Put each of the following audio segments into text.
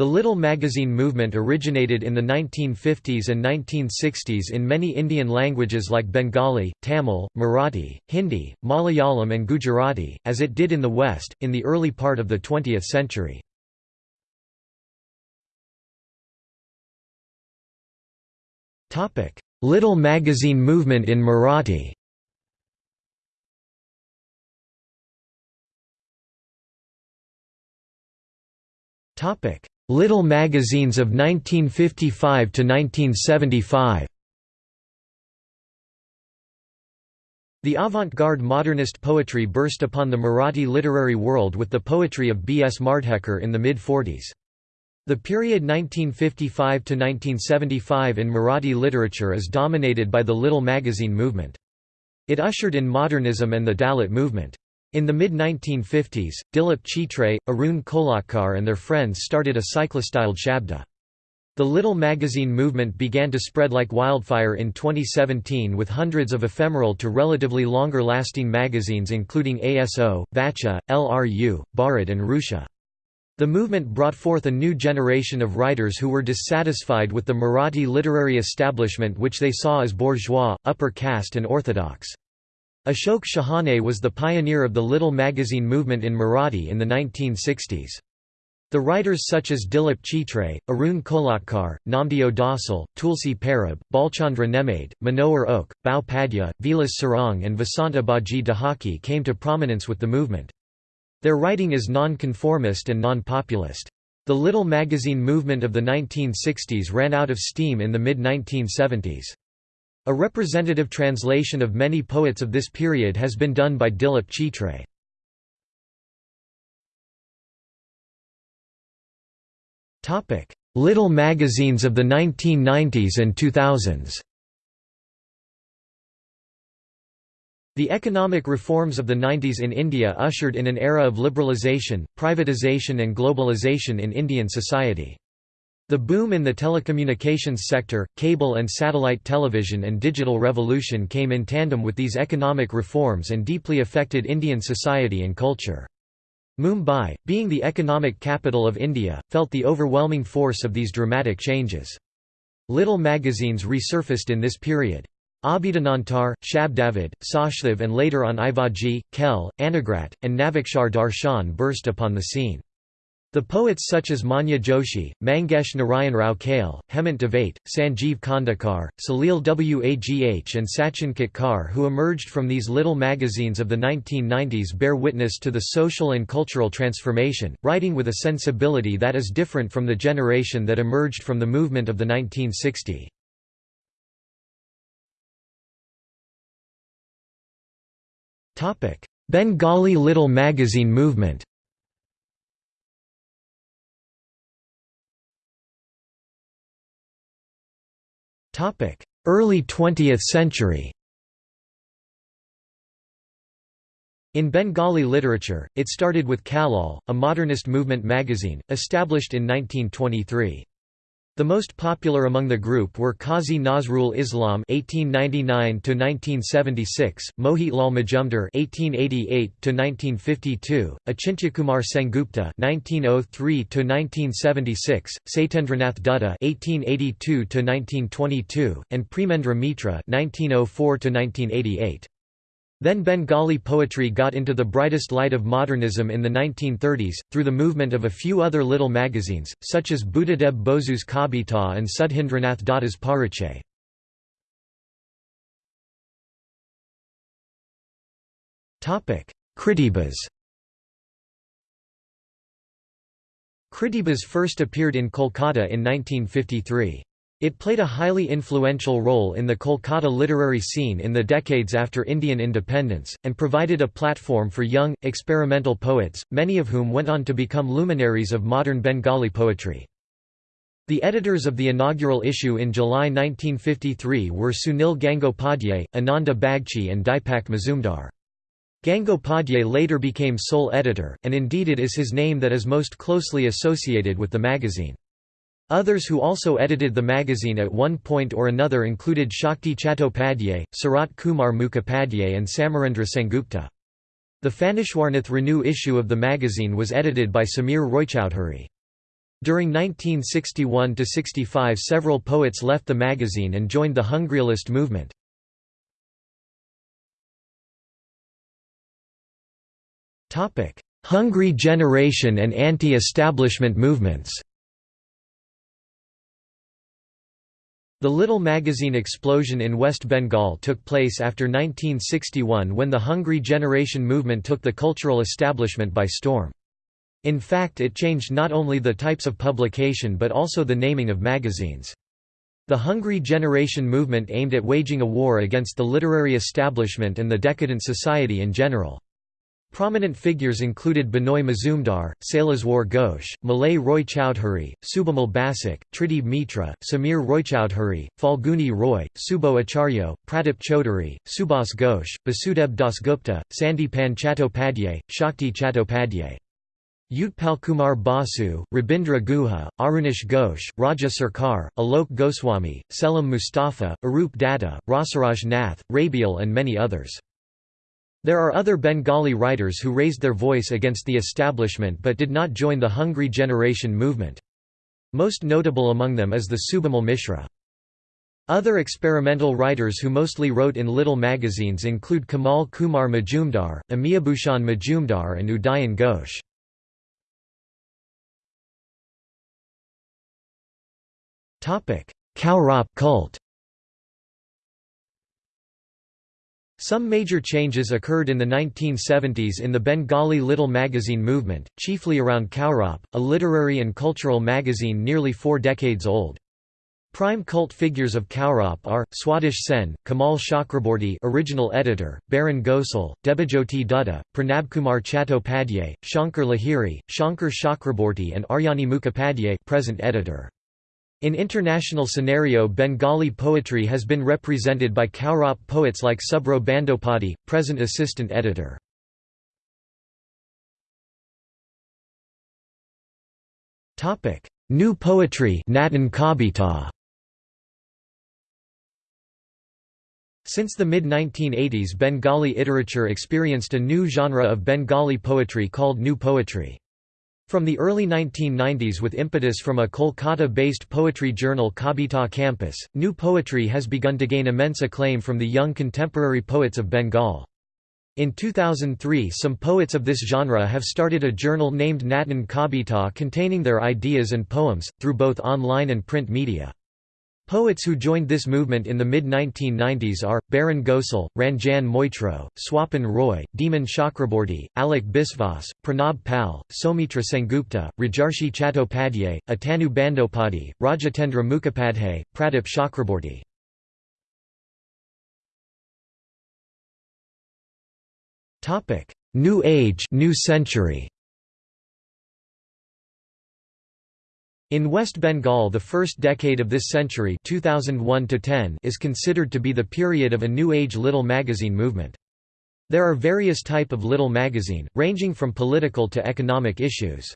The Little Magazine movement originated in the 1950s and 1960s in many Indian languages like Bengali, Tamil, Marathi, Hindi, Malayalam and Gujarati, as it did in the West, in the early part of the 20th century. Little Magazine movement in Marathi Topic: Little magazines of 1955 to 1975. The avant-garde modernist poetry burst upon the Marathi literary world with the poetry of B. S. Mardhekar in the mid-40s. The period 1955 to 1975 in Marathi literature is dominated by the Little Magazine movement. It ushered in modernism and the Dalit movement. In the mid-1950s, Dilip Chitre, Arun Kolatkar and their friends started a cyclostyled shabda. The Little Magazine movement began to spread like wildfire in 2017 with hundreds of ephemeral to relatively longer-lasting magazines including ASO, Vacha, LRU, Bharat and Rusha. The movement brought forth a new generation of writers who were dissatisfied with the Marathi literary establishment which they saw as bourgeois, upper caste and orthodox. Ashok Shahane was the pioneer of the Little Magazine movement in Marathi in the 1960s. The writers such as Dilip Chitre, Arun Kolatkar, Namdeo Dhasal, Tulsi Parab, Bhalchandra Nemade, Manohar Oak, Bhau Padhye, Vilas Sarang and Vasant Abaji Dahake came to prominence with the movement. Their writing is non-conformist and non-populist. The Little Magazine movement of the 1960s ran out of steam in the mid-1970s. A representative translation of many poets of this period has been done by Dilip Chitre. Little magazines of the 1990s and 2000s The economic reforms of the 90s in India ushered in an era of liberalisation, privatisation and globalisation in Indian society. The boom in the telecommunications sector, cable and satellite television and digital revolution came in tandem with these economic reforms and deeply affected Indian society and culture. Mumbai, being the economic capital of India, felt the overwhelming force of these dramatic changes. Little magazines resurfaced in this period. Abhidanantar, Shabdavid, Sashdev and later on Ivaji, Kel, Anagrat, and Navikshar Darshan burst upon the scene. The poets such as Manya Joshi, Mangesh Narayanrao Kale, Hemant Dave, Sanjeev Khandekar, Salil Wagh and Sachin Ketkar who emerged from these little magazines of the 1990s bear witness to the social and cultural transformation, writing with a sensibility that is different from the generation that emerged from the movement of the 1960s. Bengali Little Magazine movement Early 20th century In Bengali literature, it started with Kallol, a modernist movement magazine, established in 1923. The most popular among the group were Qazi Nazrul Islam (1899–1976), Mohitlal Majumdar (1888–1952), Achintyakumar Sengupta (1903–1976), Satyendranath Dutta (1882–1922), and Premendra Mitra (1904–1988). Then Bengali poetry got into the brightest light of modernism in the 1930s, through the movement of a few other little magazines, such as Buddhadeb Bosu's Kabita and Sudhindranath Datta's Parichay. Kritibas Kritibas first appeared in Kolkata in 1953. It played a highly influential role in the Kolkata literary scene in the decades after Indian independence, and provided a platform for young, experimental poets, many of whom went on to become luminaries of modern Bengali poetry. The editors of the inaugural issue in July 1953 were Sunil Gangopadhyay, Ananda Bagchi and Dipak Mazumdar. Gangopadhyay later became sole editor, and indeed it is his name that is most closely associated with the magazine. Others who also edited the magazine at one point or another included Shakti Chattopadhyay, Sarat Kumar Mukhopadhyay and Samarendra Sengupta. The Phanishwarnath Renu issue of the magazine was edited by Samir Roychowdhury. During 1961–65 several poets left the magazine and joined the Hungryalist movement. Hungry generation and anti-establishment movements The Little magazine explosion in West Bengal took place after 1961 when the Hungry Generation movement took the cultural establishment by storm. In fact it changed not only the types of publication but also the naming of magazines. The Hungry Generation movement aimed at waging a war against the literary establishment and the decadent society in general. Prominent figures included Binoy Mazumdar, Saileswar Ghosh, Malay Roy Chowdhury, Subhamal Basak, Tridib Mitra, Samir Roychowdhury, Falguni Roy, Subo Acharyo, Pradip Chaudhary, Subhas Ghosh, Basudeb Dasgupta, Sandipan Chattopadhyay, Shakti Chattopadhyay. Utpalkumar Basu, Rabindra Guha, Arunish Ghosh, Raja Sarkar, Alok Goswami, Selim Mustafa, Arup Datta, Rasaraj Nath, Rabiel and many others. There are other Bengali writers who raised their voice against the establishment but did not join the Hungry Generation movement. Most notable among them is the Subimal Misra. Other experimental writers who mostly wrote in little magazines include Kamal Kumar Majumdar, Amiyabhushan Majumdar and Udayan Ghosh. Kaurab cult Some major changes occurred in the 1970s in the Bengali Little Magazine movement, chiefly around Kaurab, a literary and cultural magazine nearly four decades old. Prime cult figures of Kaurab are, Swadesh Sen, Kamal Chakraborty original editor, Barin Ghosal, Debajyoti Dutta, Pranabkumar Chattopadhyay, Shankar Lahiri, Shankar Chakraborty and Aryanil Mukhopadhyay present editor. In international scenario Bengali poetry has been represented by Kaurab poets like Subro Bandopati, present assistant editor. New poetry. Since the mid-1980s Bengali literature experienced a new genre of Bengali poetry called New Poetry. From the early 1990s with impetus from a Kolkata-based poetry journal Kabita Campus, new poetry has begun to gain immense acclaim from the young contemporary poets of Bengal. In 2003 some poets of this genre have started a journal named Natan Kabita containing their ideas and poems, through both online and print media. Poets who joined this movement in the mid-1990s are, Barin Ghosal, Ranjan Moitro, Swapan Roy, Dhiman Chakraborty, Alok Biswas, Pranab Pal, Soumitra Sengupta, Rajarshi Chattopadhyay, Atanu Bandopati, Rajatendra Mukhopadhyay, Pradip Chakraborty. New Age New Century In West Bengal the first decade of this century 2001 is considered to be the period of a New Age little magazine movement. There are various type of little magazine, ranging from political to economic issues.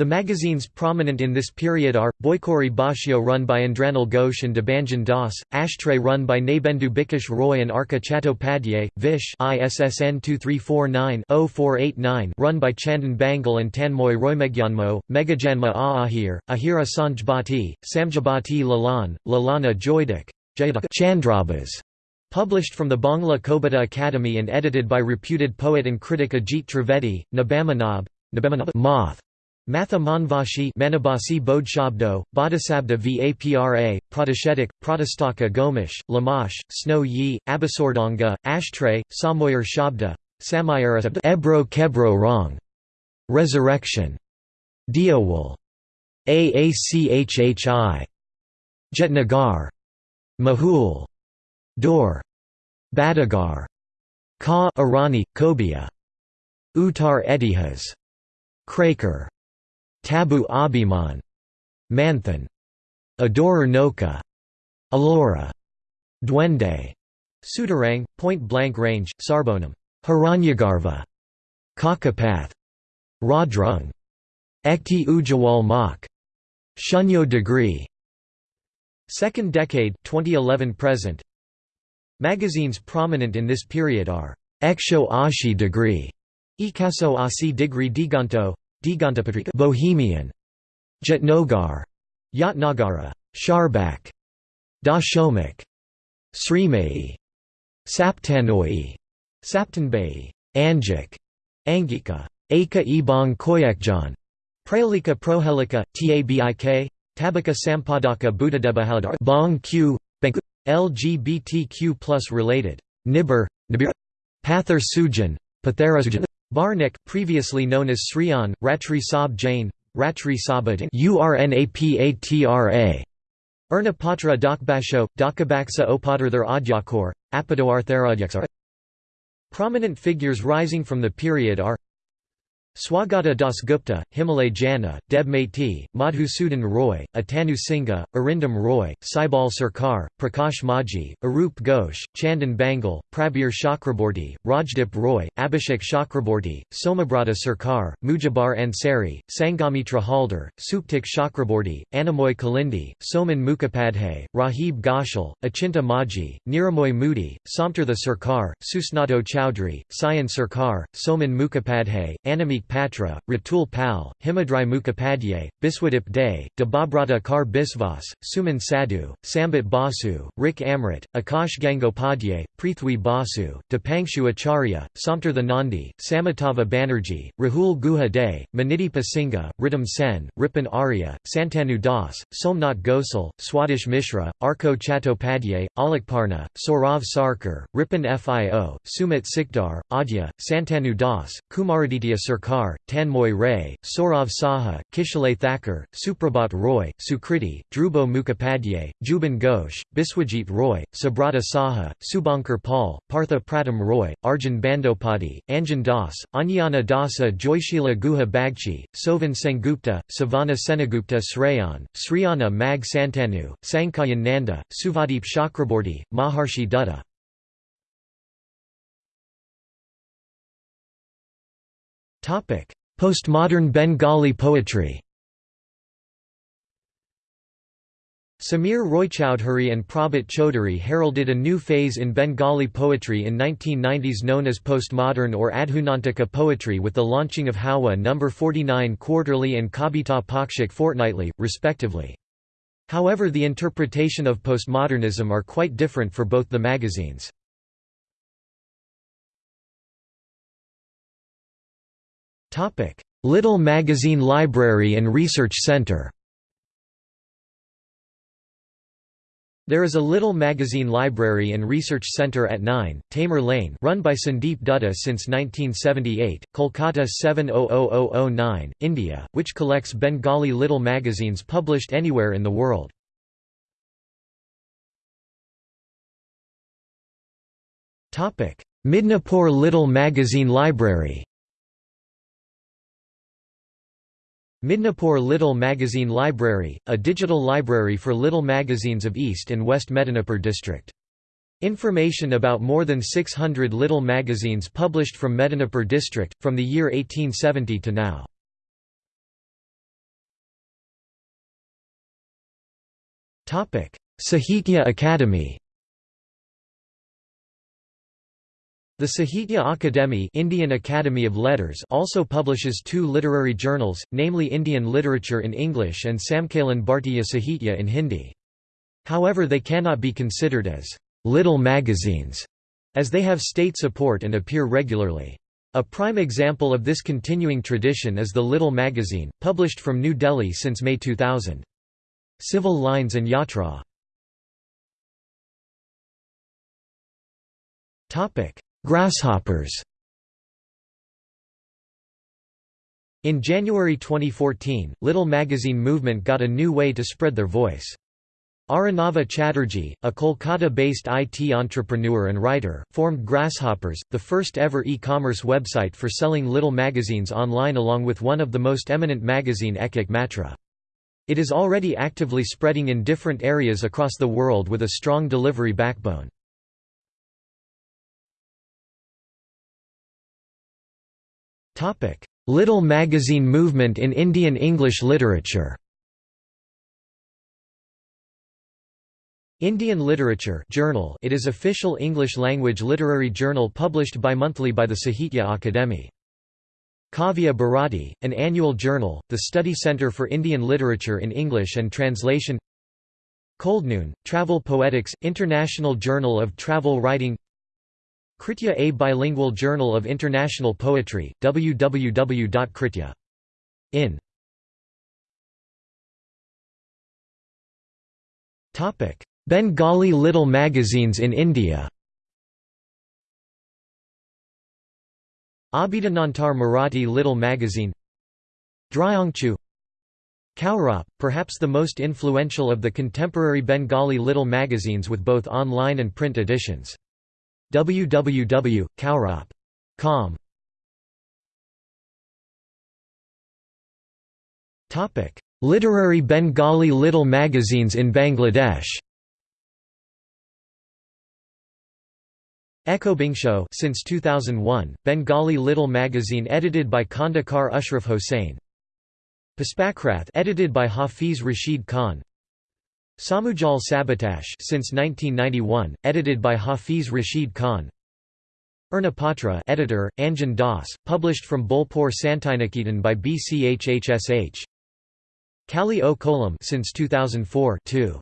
The magazines prominent in this period are, Boikori Bashio run by Andranil Ghosh and Debanjan Das, Ashtray run by Nabendu Bikash Roy and Arka Chattopadhyay, Vish ISSN 2349-0489 run by Chandan Bangal and Tanmoy Roymegyanmo, Megajanma Aahir, Ahira Sanjbati, Samjabati Lalan, Lalana Joydik, Chandrabas. Published from the Bangla Kobita Academy and edited by reputed poet and critic Ajit Trivedi, Nabamanab, Moth. Matha Manvashi Manabasi Bodhshabdo, Bodhisabda Vapra, Pratishetik, Pratistaka Gomish, Lamash, Snow Yi, Abasordanga, Ashtray, Samoyer Shabda, Samayarata Ebro Kebro Rong, Resurrection, Diawul, Aachhi, Jetnagar, Mahul, Dor, Badagar, Ka Arani, Kobia, Uttar Etihas, Kraker Tabu Abhiman, Manthan, Adorer Noka, Alora, Duende, Sudarang, Point Blank Range, Sarbonam, Hiranyagarva, Kakapath, Radrung, Ekti Ujawal Mak, Shunyo Degree Second decade 2011 present. Magazines prominent in this period are Eksho Ashi Degree, Ikaso Asi Degree Diganto Bohemian. Jatnagar, Yatnagara, Sharbak, Dashomik, Srimai, Saptanoi, Saptanbei, Anjik, Angika, Aka Ebong Koyakjan. Pralika Prohelika, Tabik, Tabaka Sampadaka Buddhadebahaldar Bong Q, LGBTQ plus related, Nibir, Nibir. Pathar Sujan, Barnik, previously known as Sriyan, Ratri Sab Jain, Ratri Sabadin URNAPATRA Dakbasho, Dakabaksa Opadarthar Adyakor, Apadoartharadyaksa Prominent figures rising from the period are Swagata Das Gupta, Himalay Jana, Deb Mati, Madhusudan Roy, Atanu Singha, Arindam Roy, Saibal Sarkar, Prakash Maji, Arup Ghosh, Chandan Bangal, Prabir Chakraborty, Rajdip Roy, Abhishek Chakraborty, Somabrata Sarkar, Mujabar Ansari, Sangamitra Haldar, Suptik Chakraborty, Anamoy Kalindi, Soman Mukhopadhyay, Rahib Ghoshal, Achinta Maji, Niramoy Moody, Samtartha Sarkar, Susnato Chowdhury, Sayan Sarkar, Soman Mukhopadhyay, Anamik Patra, Ratul Pal, Himadri Mukhopadhyay, Biswadip Day, Debabrata Kar Biswas, Suman Sadhu, Sambit Basu, Rik Amrit, Akash Gangopadhyay, Prithwi Basu, Dipangshu Acharya, Samtartha Nandi, Samitava Banerjee, Rahul Guha Day, Maniti Pasingha, Ritam Sen, Ripon Arya, Santanu Das, Somnath Gosal, Swadish Mishra, Arko Chattopadhyay, Alakparna, Saurav Sarkar, Ripon Fio, Sumit Sikdar, Adya, Santanu Das, Kumaraditya Sarkar Kumar, Tanmoy Ray, Saurav Saha, Kishale Thakur, Suprabhat Roy, Sukriti, Dhrubo Mukhopadhyay, Juban Ghosh, Biswajit Roy, Sabrata Saha, Subankar Paul, Partha Pratam Roy, Arjun Bandopati, Anjan Das, Anyana Dasa Joyshila Guha Bagchi, Sovan Sengupta, Savana Senagupta Srayan, Sriyana Mag Santanu, Sankayan Nanda, Suvadeep Chakraborty, Maharshi Dutta Postmodern Bengali poetry Samir Roychowdhury and Prabhat Chaudhary heralded a new phase in Bengali poetry in 1990s known as postmodern or Adhunantika poetry with the launching of Hawa No. 49 quarterly and Kabita Pakshik fortnightly, respectively. However the interpretation of postmodernism are quite different for both the magazines. Little Magazine Library and Research Center. There is a Little Magazine Library and Research Centre at 9, Tamer Lane run by Sandeep Dutta since 1978, Kolkata 700009, India, which collects Bengali little magazines published anywhere in the world. Midnapore Little Magazine Library Midnapore Little Magazine Library, a digital library for little magazines of East and West Medinipur district. Information about more than 600 little magazines published from Medinipur district, from the year 1870 to now. Sahitya Akademi The Sahitya Akademi Indian Academy of Letters also publishes two literary journals, namely Indian Literature in English and Samkalan Bhartiya Sahitya in Hindi. However they cannot be considered as «little magazines», as they have state support and appear regularly. A prime example of this continuing tradition is the Little magazine, published from New Delhi since May 2000. Civil Lines and Yatra Grasshoppers In January 2014, Little Magazine movement got a new way to spread their voice. Aranava Chatterjee, a Kolkata-based IT entrepreneur and writer, formed Grasshoppers, the first ever e-commerce website for selling little magazines online along with one of the most eminent magazine Ekak Matra. It is already actively spreading in different areas across the world with a strong delivery backbone. Little magazine movement in Indian English literature. Indian Literature Journal it is official English-language literary journal published bi-monthly by the Sahitya Akademi. Kavya Bharati, an annual journal, the Study Center for Indian Literature in English and Translation. Coldnoon, Travel Poetics, International Journal of Travel Writing Kritya a bilingual journal of international poetry, www.kritya.in Bengali little magazines in India. Abhidanantar Marathi Little Magazine. Dryangchu. Kaurab, perhaps the most influential of the contemporary Bengali little magazines with both online and print editions. www.kaurap.com Literary Bengali little magazines in Bangladesh Ekhobingsho since 2001, Bengali little magazine edited by Khandakar Ashraf Hossain. Puspakrath edited by Hafiz Rashid Khan. Samujal Sabatash since 1991, edited by Hafiz Rashid Khan. Urnapatra editor, Anjan Das, published from Bolpur Santiniketan by BCHHSH. Kali o Kolam since 2004 2.